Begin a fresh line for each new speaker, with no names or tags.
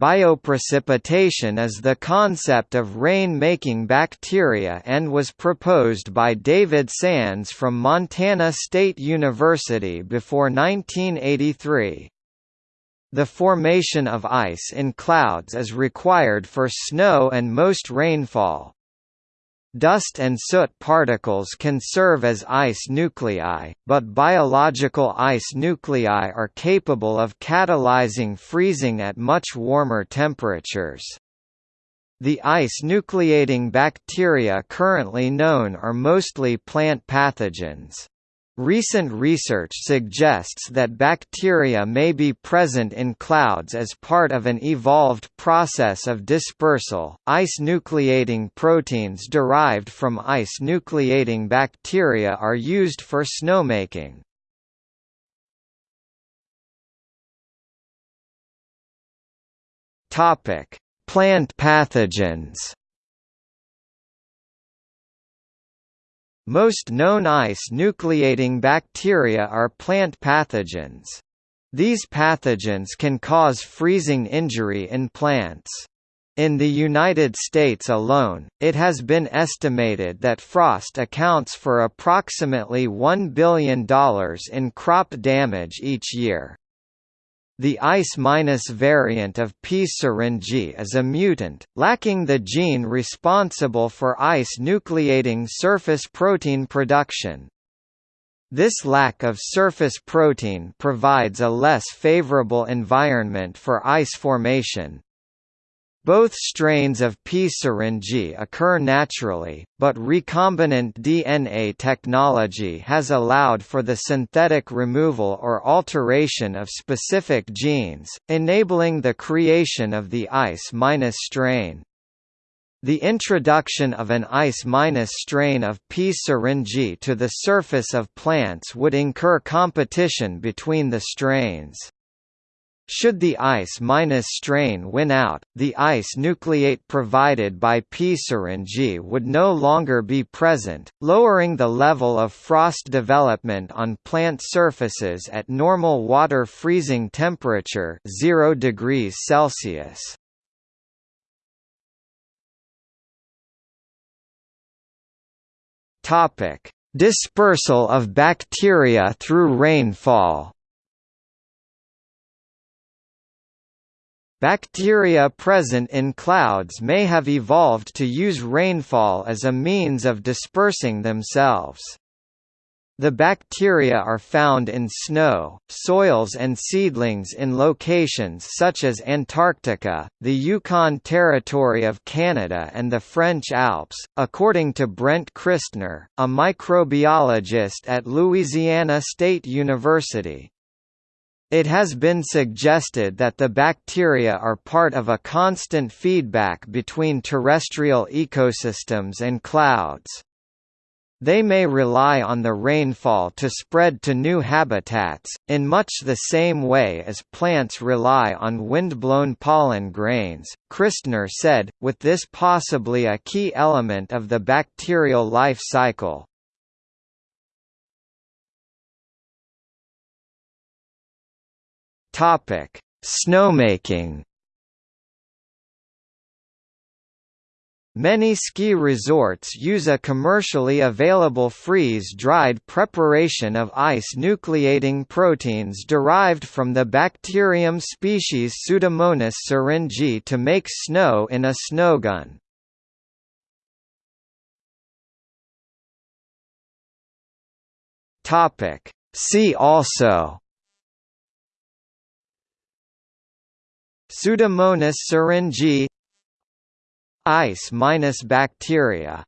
bioprecipitation is the concept of rain-making bacteria and was proposed by David Sands from Montana State University before 1983. The formation of ice in clouds is required for snow and most rainfall, Dust and soot particles can serve as ice nuclei, but biological ice nuclei are capable of catalyzing freezing at much warmer temperatures. The ice nucleating bacteria currently known are mostly plant pathogens. Recent research suggests that bacteria may be present in clouds as part of an evolved process of dispersal. Ice nucleating proteins derived from ice nucleating bacteria are used for snowmaking. Topic: Plant pathogens. Most known ice-nucleating bacteria are plant pathogens. These pathogens can cause freezing injury in plants. In the United States alone, it has been estimated that frost accounts for approximately $1 billion in crop damage each year. The ice- variant of P. syringae is a mutant, lacking the gene responsible for ice-nucleating surface protein production. This lack of surface protein provides a less favorable environment for ice formation, both strains of P. syringae occur naturally, but recombinant DNA technology has allowed for the synthetic removal or alteration of specific genes, enabling the creation of the ice- strain. The introduction of an ice- strain of P. syringae to the surface of plants would incur competition between the strains. Should the ice-minus strain win out, the ice nucleate provided by P. syringae would no longer be present, lowering the level of frost development on plant surfaces at normal water freezing temperature 0 degrees Celsius. Dispersal of bacteria through rainfall Bacteria present in clouds may have evolved to use rainfall as a means of dispersing themselves. The bacteria are found in snow, soils and seedlings in locations such as Antarctica, the Yukon Territory of Canada and the French Alps, according to Brent Christner, a microbiologist at Louisiana State University. It has been suggested that the bacteria are part of a constant feedback between terrestrial ecosystems and clouds. They may rely on the rainfall to spread to new habitats, in much the same way as plants rely on wind-blown pollen grains, Christner said, with this possibly a key element of the bacterial life cycle. Topic: Snowmaking. Many ski resorts use a commercially available freeze-dried preparation of ice-nucleating proteins derived from the bacterium species Pseudomonas syringae to make snow in a snowgun. See also Pseudomonas syringae Ice-bacteria